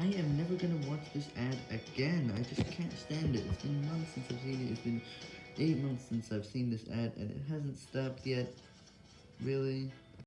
I am never gonna watch this ad again. I just can't stand it. It's been months since I've seen it. It's been eight months since I've seen this ad, and it hasn't stopped yet. Really?